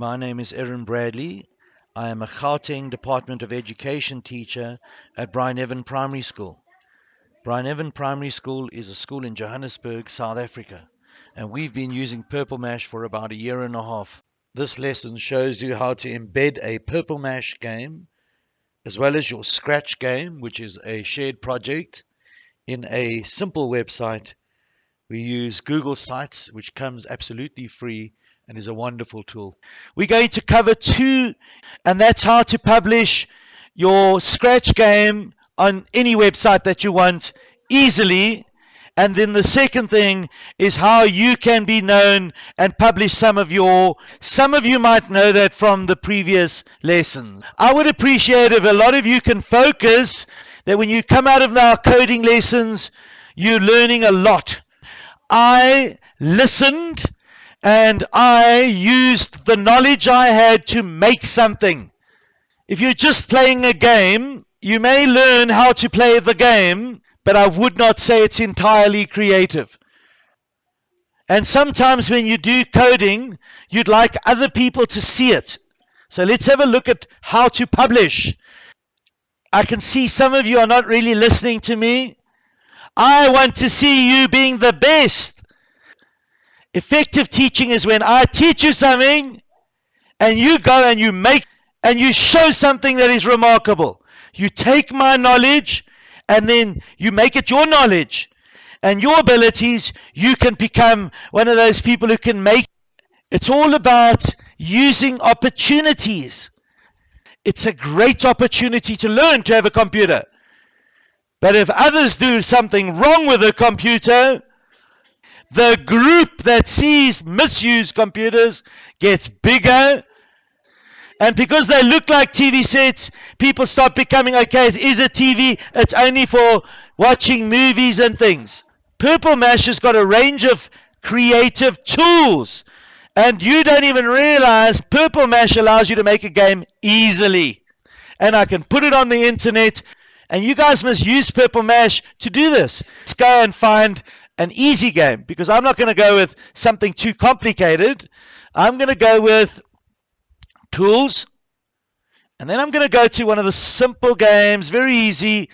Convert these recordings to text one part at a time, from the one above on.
My name is Erin Bradley. I am a Gauteng Department of Education teacher at Bryneven Primary School. Bryneven Primary School is a school in Johannesburg, South Africa, and we've been using Purple Mash for about a year and a half. This lesson shows you how to embed a Purple Mash game as well as your Scratch game, which is a shared project, in a simple website. We use Google Sites, which comes absolutely free and is a wonderful tool. We're going to cover two, and that's how to publish your Scratch game on any website that you want easily. And then the second thing is how you can be known and publish some of your, some of you might know that from the previous lessons. I would appreciate if a lot of you can focus that when you come out of our coding lessons, you're learning a lot. I listened and I used the knowledge I had to make something. If you're just playing a game, you may learn how to play the game, but I would not say it's entirely creative. And sometimes when you do coding, you'd like other people to see it. So let's have a look at how to publish. I can see some of you are not really listening to me. I want to see you being the best. Effective teaching is when I teach you something and you go and you make and you show something that is remarkable. You take my knowledge and then you make it your knowledge and your abilities. You can become one of those people who can make it's all about using opportunities. It's a great opportunity to learn to have a computer. But if others do something wrong with a computer, the group that sees misused computers gets bigger. And because they look like TV sets, people start becoming okay, it is a TV, it's only for watching movies and things. Purple Mash has got a range of creative tools. And you don't even realize Purple Mash allows you to make a game easily. And I can put it on the internet. And you guys must use Purple Mash to do this. Let's go and find an easy game because I'm not going to go with something too complicated. I'm going to go with tools. And then I'm going to go to one of the simple games, very easy.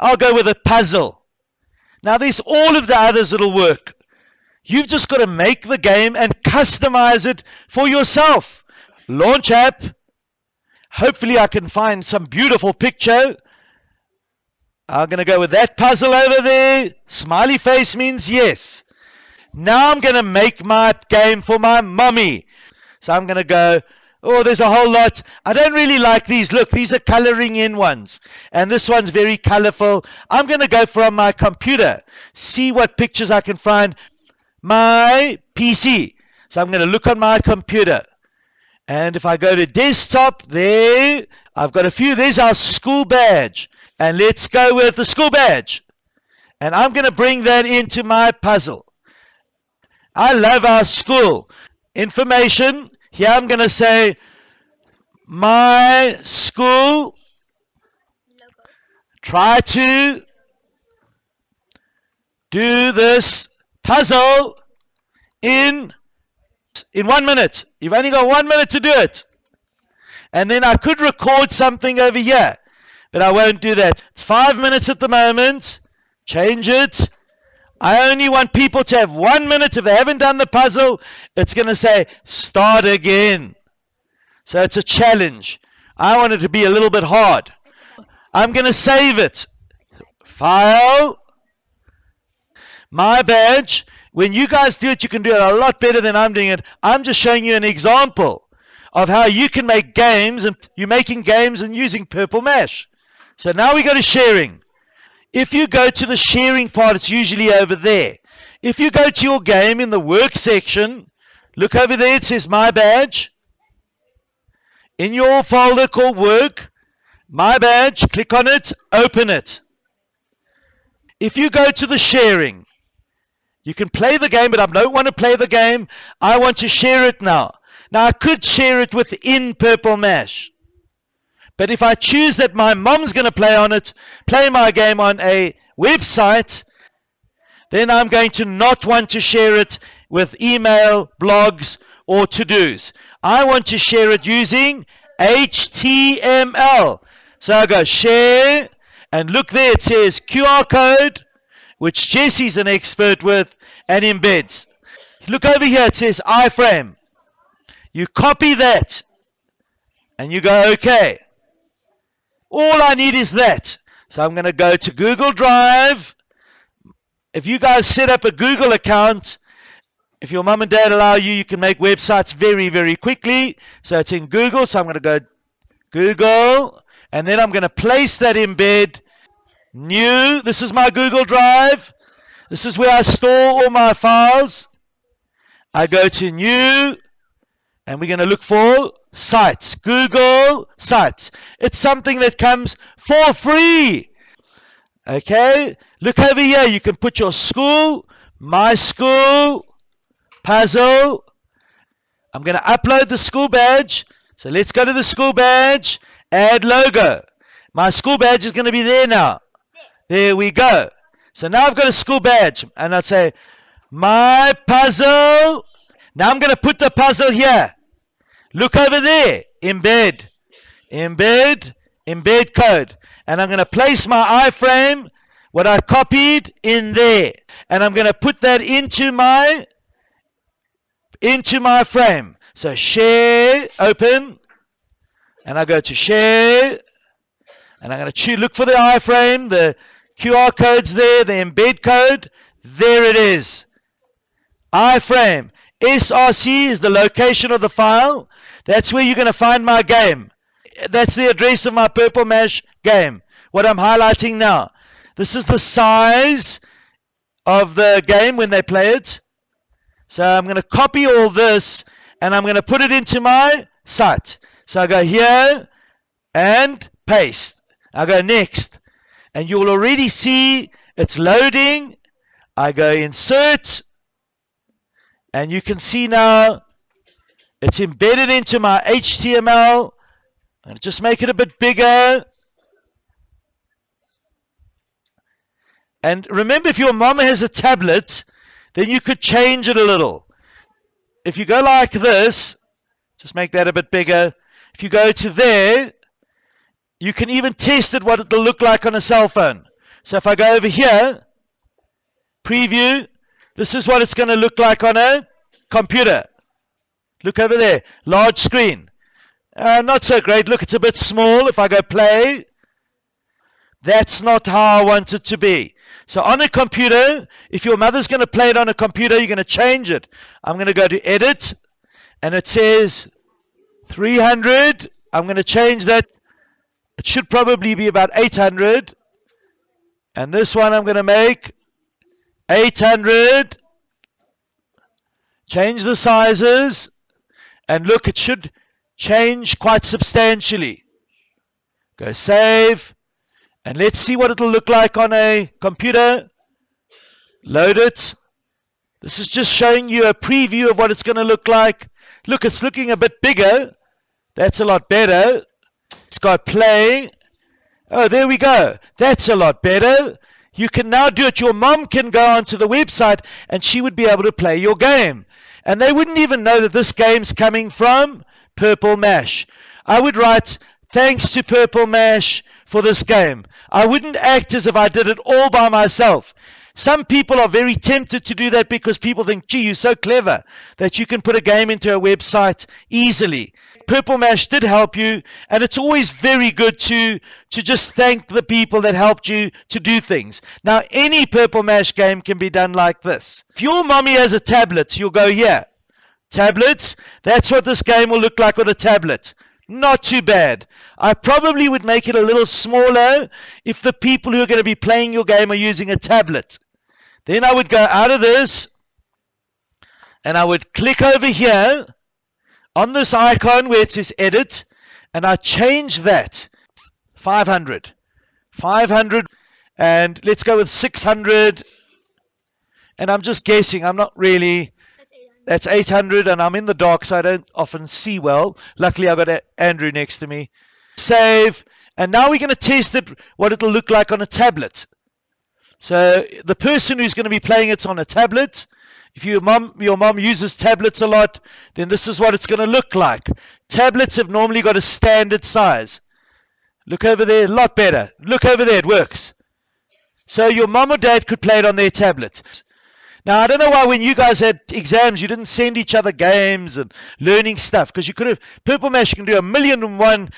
I'll go with a puzzle. Now, there's all of the others that'll work. You've just got to make the game and customize it for yourself. Launch app. Hopefully, I can find some beautiful picture I'm going to go with that puzzle over there. Smiley face means yes. Now I'm going to make my game for my mummy. So I'm going to go, oh, there's a whole lot. I don't really like these. Look, these are coloring in ones. And this one's very colorful. I'm going to go from my computer, see what pictures I can find. My PC. So I'm going to look on my computer. And if I go to desktop, there, I've got a few. There's our school badge. And let's go with the school badge. And I'm going to bring that into my puzzle. I love our school. Information. Here I'm going to say my school. Try to do this puzzle in in one minute. You've only got one minute to do it. And then I could record something over here but I won't do that. It's five minutes at the moment. Change it. I only want people to have one minute. If they haven't done the puzzle, it's going to say start again. So it's a challenge. I want it to be a little bit hard. I'm going to save it. File. My badge. When you guys do it, you can do it a lot better than I'm doing it. I'm just showing you an example of how you can make games and you're making games and using Purple Mash. So now we go to sharing. If you go to the sharing part, it's usually over there. If you go to your game in the work section, look over there, it says My Badge. In your folder called Work, My Badge, click on it, open it. If you go to the sharing, you can play the game, but I don't want to play the game. I want to share it now. Now, I could share it within Purple Mash. But if I choose that my mom's going to play on it, play my game on a website, then I'm going to not want to share it with email, blogs, or to dos. I want to share it using HTML. So I go share, and look there, it says QR code, which Jesse's an expert with, and embeds. Look over here, it says iframe. You copy that, and you go, okay. All I need is that. So I'm going to go to Google Drive. If you guys set up a Google account, if your mum and dad allow you, you can make websites very, very quickly. So it's in Google. So I'm going to go Google, and then I'm going to place that embed. New. This is my Google Drive. This is where I store all my files. I go to New, and we're going to look for Sites. Google Sites. It's something that comes for free. Okay. Look over here. You can put your school, my school, puzzle. I'm going to upload the school badge. So let's go to the school badge, add logo. My school badge is going to be there now. There we go. So now I've got a school badge and I'll say my puzzle. Now I'm going to put the puzzle here. Look over there. Embed. Embed. Embed code. And I'm going to place my iframe, what I copied, in there. And I'm going to put that into my into my frame. So share, open, and I go to share, and I'm going to look for the iframe, the QR code's there, the embed code, there it is. iframe. SRC is the location of the file. That's where you're going to find my game. That's the address of my Purple Mash game. What I'm highlighting now. This is the size of the game when they play it. So I'm going to copy all this and I'm going to put it into my site. So I go here and paste. I go next. And you'll already see it's loading. I go insert. And you can see now it's embedded into my HTML. And just make it a bit bigger. And remember, if your mom has a tablet, then you could change it a little. If you go like this, just make that a bit bigger. If you go to there, you can even test it what it'll look like on a cell phone. So if I go over here, preview, this is what it's going to look like on a computer. Look over there, large screen. Uh, not so great. Look, it's a bit small. If I go play, that's not how I want it to be. So on a computer, if your mother's going to play it on a computer, you're going to change it. I'm going to go to edit, and it says 300. I'm going to change that. It should probably be about 800. And this one I'm going to make 800. Change the sizes. And look, it should change quite substantially. Go save. And let's see what it'll look like on a computer. Load it. This is just showing you a preview of what it's going to look like. Look, it's looking a bit bigger. That's a lot better. It's got play. Oh, there we go. That's a lot better. You can now do it. Your mom can go onto the website and she would be able to play your game. And they wouldn't even know that this game's coming from Purple Mash. I would write, thanks to Purple Mash for this game. I wouldn't act as if I did it all by myself. Some people are very tempted to do that because people think, gee, you're so clever that you can put a game into a website easily. Purple Mash did help you, and it's always very good to, to just thank the people that helped you to do things. Now, any Purple Mash game can be done like this. If your mommy has a tablet, you'll go, yeah, tablets, that's what this game will look like with a tablet. Not too bad. I probably would make it a little smaller if the people who are going to be playing your game are using a tablet. Then I would go out of this and I would click over here on this icon where it says edit and I change that 500 500 and let's go with 600 and I'm just guessing I'm not really that's 800 and I'm in the dark so I don't often see well. Luckily I've got Andrew next to me. Save. And now we're going to test it, what it'll look like on a tablet. So the person who's going to be playing it on a tablet If your mom, your mom uses tablets a lot, then this is what it's going to look like. Tablets have normally got a standard size. Look over there, a lot better. Look over there, it works. So your mom or dad could play it on their tablet. Now, I don't know why when you guys had exams, you didn't send each other games and learning stuff because you could have. Purple Mash you can do a million and one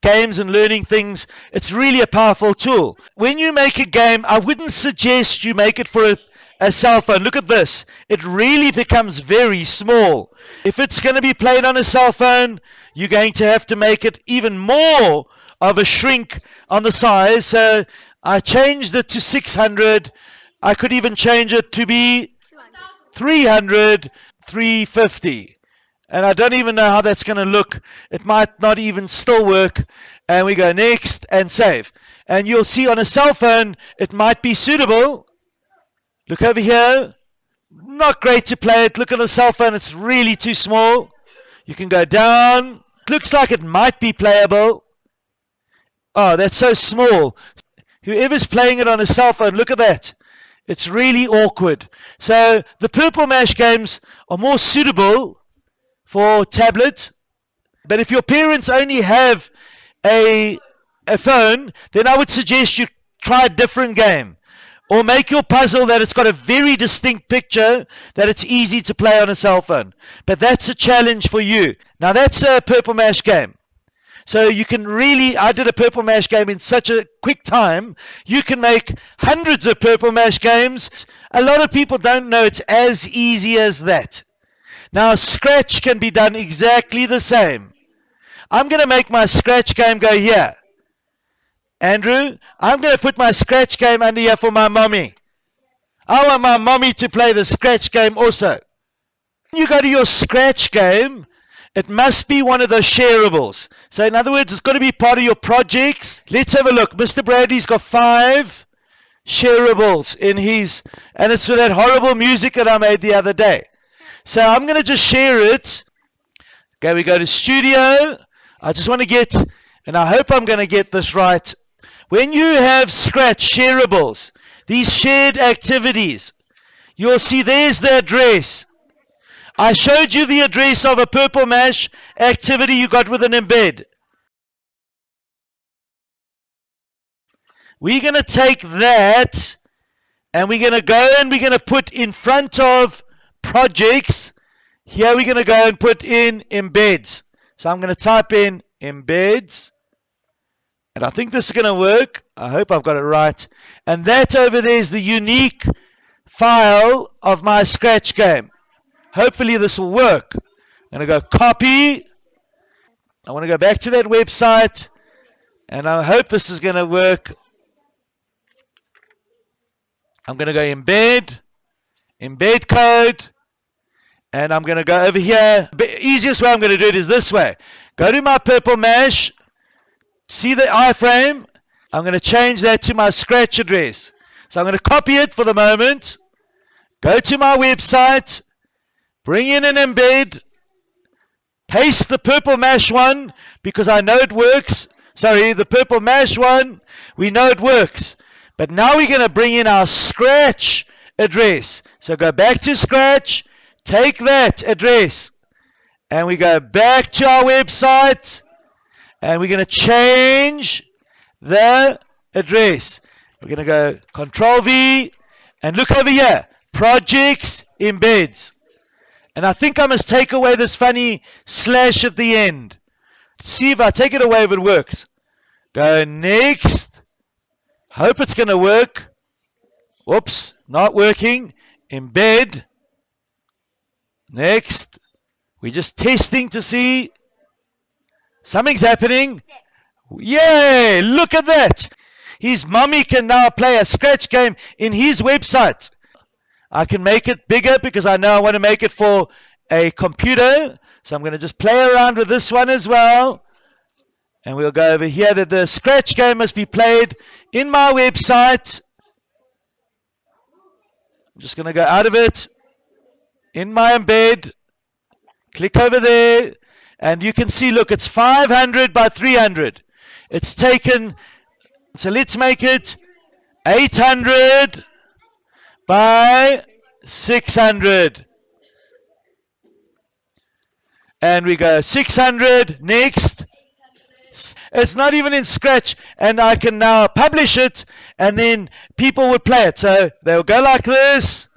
games and learning things. It's really a powerful tool. When you make a game, I wouldn't suggest you make it for a, a cell phone. Look at this. It really becomes very small. If it's going to be played on a cell phone, you're going to have to make it even more of a shrink on the size. So I changed it to 600 I could even change it to be 300, 350. And I don't even know how that's going to look. It might not even still work. And we go next and save. And you'll see on a cell phone, it might be suitable. Look over here. Not great to play it. Look at a cell phone. It's really too small. You can go down. Looks like it might be playable. Oh, that's so small. Whoever's playing it on a cell phone, look at that. It's really awkward. So the Purple Mash games are more suitable for tablets. But if your parents only have a, a phone, then I would suggest you try a different game. Or make your puzzle that it's got a very distinct picture that it's easy to play on a cell phone. But that's a challenge for you. Now that's a Purple Mash game. So you can really, I did a Purple Mash game in such a quick time. You can make hundreds of Purple Mash games. A lot of people don't know it's as easy as that. Now, Scratch can be done exactly the same. I'm going to make my Scratch game go here. Andrew, I'm going to put my Scratch game under here for my mommy. I want my mommy to play the Scratch game also. You go to your Scratch game, it must be one of those shareables. So in other words, it's got to be part of your projects. Let's have a look. Mr. Bradley's got five shareables in his, and it's for that horrible music that I made the other day. So I'm going to just share it. Okay, we go to studio. I just want to get, and I hope I'm going to get this right. When you have Scratch shareables, these shared activities, you'll see there's the address. I showed you the address of a Purple Mash activity you got with an embed. We're going to take that and we're going to go and we're going to put in front of projects. Here we're going to go and put in embeds. So I'm going to type in embeds. And I think this is going to work. I hope I've got it right. And that over there is the unique file of my Scratch game. Hopefully this will work. I'm going to go copy. I want to go back to that website. And I hope this is going to work. I'm going to go embed, embed code, and I'm going to go over here. The easiest way I'm going to do it is this way. Go to my purple mash, see the iframe. I'm going to change that to my scratch address. So I'm going to copy it for the moment. Go to my website, Bring in an embed. Paste the purple mash one because I know it works. Sorry, the purple mash one, we know it works. But now we're going to bring in our scratch address. So go back to scratch, take that address, and we go back to our website, and we're going to change the address. We're going to go Control V, and look over here, projects, embeds. And I think I must take away this funny slash at the end. See if I take it away if it works. Go next. Hope it's going to work. Whoops, not working. Embed. Next. We're just testing to see. Something's happening. Yay! Look at that. His mummy can now play a scratch game in his website. I can make it bigger because I know I want to make it for a computer. So I'm going to just play around with this one as well. And we'll go over here that the scratch game must be played in my website. I'm just going to go out of it. In my embed. Click over there. And you can see, look, it's 500 by 300. It's taken, so let's make it 800 by 600. And we go 600. Next. It's not even in Scratch, and I can now publish it, and then people would play it. So they'll go like this.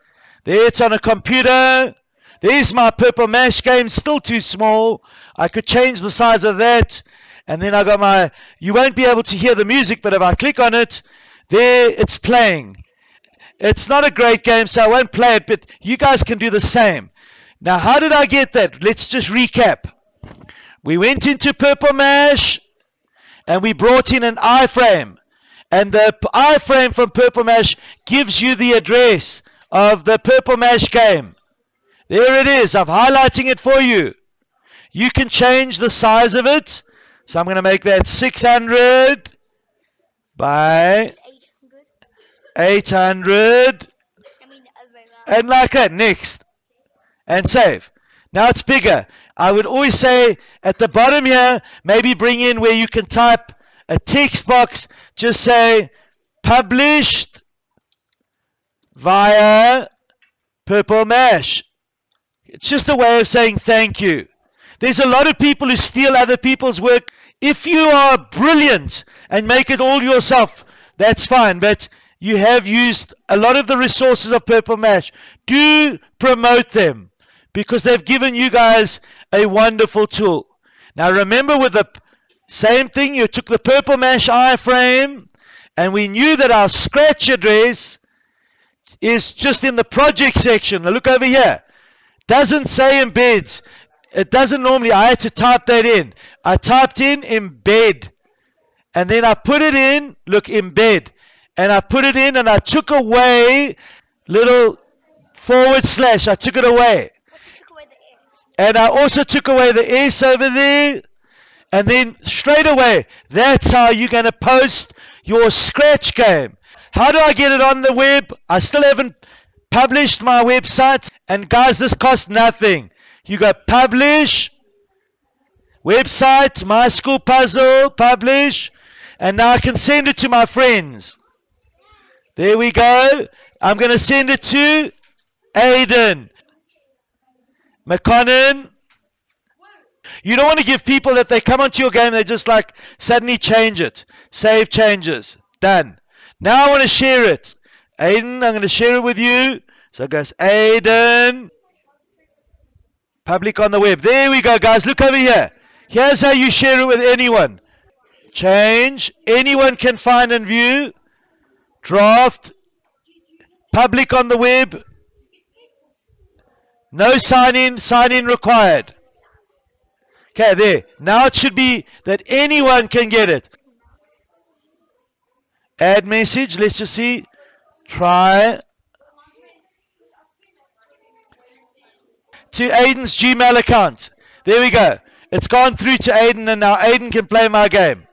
There it's on a computer. There's my Purple Mash game, still too small. I could change the size of that. And then I got my, you won't be able to hear the music, but if I click on it, there it's playing. It's not a great game, so I won't play it, but you guys can do the same. Now, how did I get that? Let's just recap. We went into Purple Mash and we brought in an iframe. And the iframe from Purple Mash gives you the address of the Purple Mash game. There it is. I'm highlighting it for you. You can change the size of it. So I'm going to make that 600 by 800. And like that. Next. And save. Now it's bigger. I would always say at the bottom here, maybe bring in where you can type a text box. Just say published via Purple Mash. It's just a way of saying thank you. There's a lot of people who steal other people's work. If you are brilliant and make it all yourself, that's fine. But you have used a lot of the resources of Purple Mash. Do promote them because they've given you guys a wonderful tool. Now remember with the same thing, you took the Purple Mash iframe and we knew that our scratch address is just in the project section. Now look over here. Doesn't say embeds. It doesn't normally. I had to type that in. I typed in embed. And then I put it in, look, embed. And I put it in and I took away little forward slash. I took it away. And I also took away the S over there. And then straight away, that's how you're going to post your scratch game. How do I get it on the web? I still haven't published my website. And guys, this costs nothing. You go publish, website, my school puzzle, publish, and now I can send it to my friends. There we go. I'm going to send it to Aiden. McConnon. You don't want to give people that they come onto your game, they just like suddenly change it. Save changes. Done. Now I want to share it. Aiden, I'm going to share it with you. So it goes Aiden. Public on the web. There we go, guys. Look over here. Here's how you share it with anyone. Change. Anyone can find and view. Draft. Public on the web. No sign in. Sign in required. Okay, there. Now it should be that anyone can get it. Add message. Let's just see. Try. to Aiden's Gmail account. There we go. It's gone through to Aiden, and now Aiden can play my game.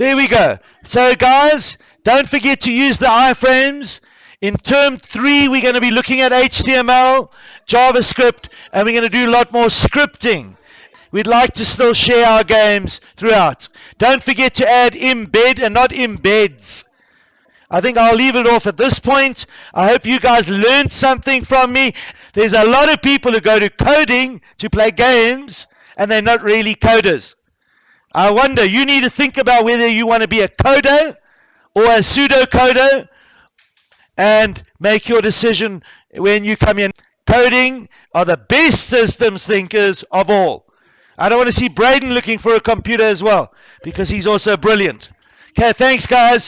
There we go. So, guys, don't forget to use the iframes. In term three, we're going to be looking at HTML, JavaScript, and we're going to do a lot more scripting. We'd like to still share our games throughout. Don't forget to add embed and not embeds. I think I'll leave it off at this point. I hope you guys learned something from me. There's a lot of people who go to coding to play games and they're not really coders. I wonder, you need to think about whether you want to be a coder or a pseudo coder and make your decision when you come in. Coding are the best systems thinkers of all. I don't want to see Braden looking for a computer as well because he's also brilliant. Okay, thanks, guys.